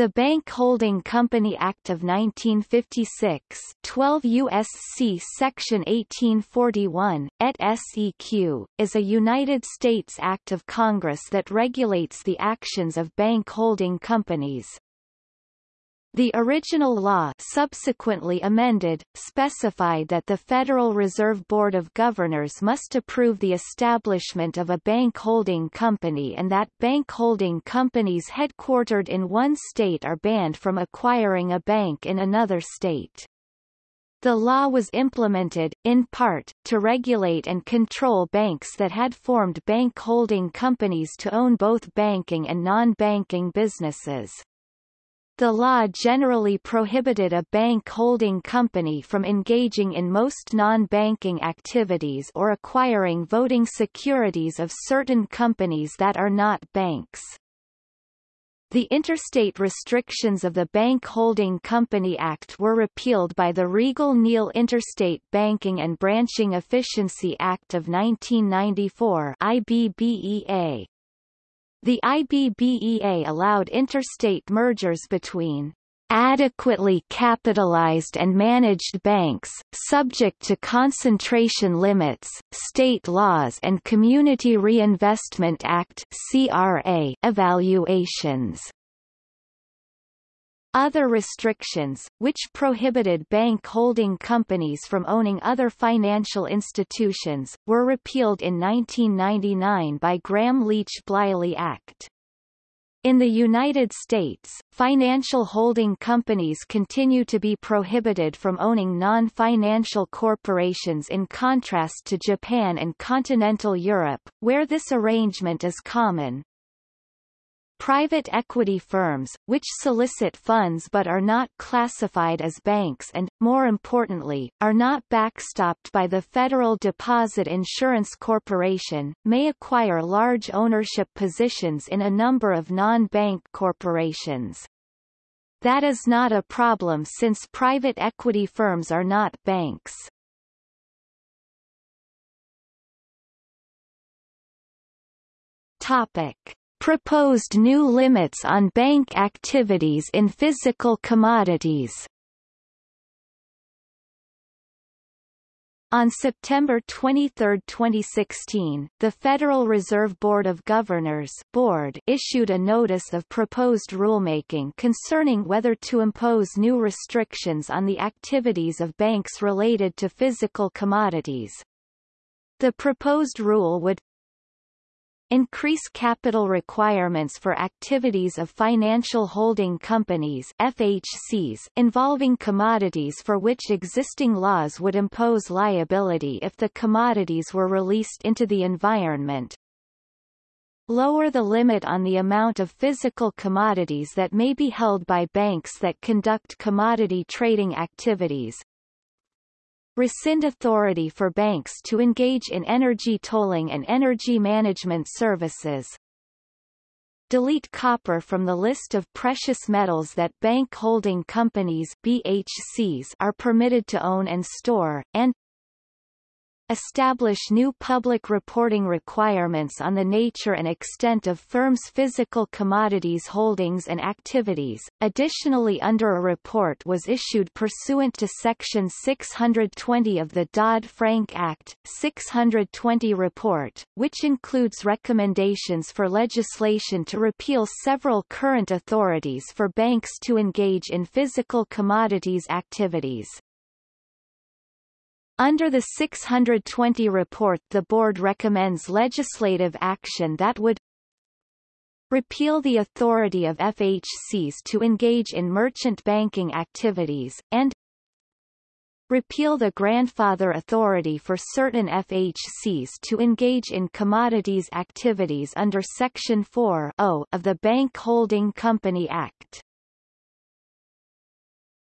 The Bank Holding Company Act of 1956 12 U.S.C. Section 1841, et seq., is a United States Act of Congress that regulates the actions of bank holding companies. The original law subsequently amended, specified that the Federal Reserve Board of Governors must approve the establishment of a bank holding company and that bank holding companies headquartered in one state are banned from acquiring a bank in another state. The law was implemented, in part, to regulate and control banks that had formed bank holding companies to own both banking and non-banking businesses. The law generally prohibited a bank holding company from engaging in most non-banking activities or acquiring voting securities of certain companies that are not banks. The interstate restrictions of the Bank Holding Company Act were repealed by the Riegle-Neal Interstate Banking and Branching Efficiency Act of 1994 IBBEA. The IBBEA allowed interstate mergers between adequately capitalized and managed banks, subject to concentration limits, state laws and Community Reinvestment Act evaluations. Other restrictions, which prohibited bank holding companies from owning other financial institutions, were repealed in 1999 by Gramm-Leach-Bliley Act. In the United States, financial holding companies continue to be prohibited from owning non-financial corporations in contrast to Japan and continental Europe, where this arrangement is common. Private equity firms, which solicit funds but are not classified as banks and, more importantly, are not backstopped by the Federal Deposit Insurance Corporation, may acquire large ownership positions in a number of non-bank corporations. That is not a problem since private equity firms are not banks. Topic. Proposed new limits on bank activities in physical commodities On September 23, 2016, the Federal Reserve Board of Governors board issued a notice of proposed rulemaking concerning whether to impose new restrictions on the activities of banks related to physical commodities. The proposed rule would increase capital requirements for activities of financial holding companies FHCs involving commodities for which existing laws would impose liability if the commodities were released into the environment. Lower the limit on the amount of physical commodities that may be held by banks that conduct commodity trading activities, rescind authority for banks to engage in energy tolling and energy management services, delete copper from the list of precious metals that bank holding companies BHCs are permitted to own and store, and establish new public reporting requirements on the nature and extent of firms' physical commodities holdings and activities. Additionally under a report was issued pursuant to Section 620 of the Dodd-Frank Act, 620 report, which includes recommendations for legislation to repeal several current authorities for banks to engage in physical commodities activities. Under the 620 report the board recommends legislative action that would repeal the authority of FHCs to engage in merchant banking activities, and repeal the grandfather authority for certain FHCs to engage in commodities activities under Section 4 of the Bank Holding Company Act.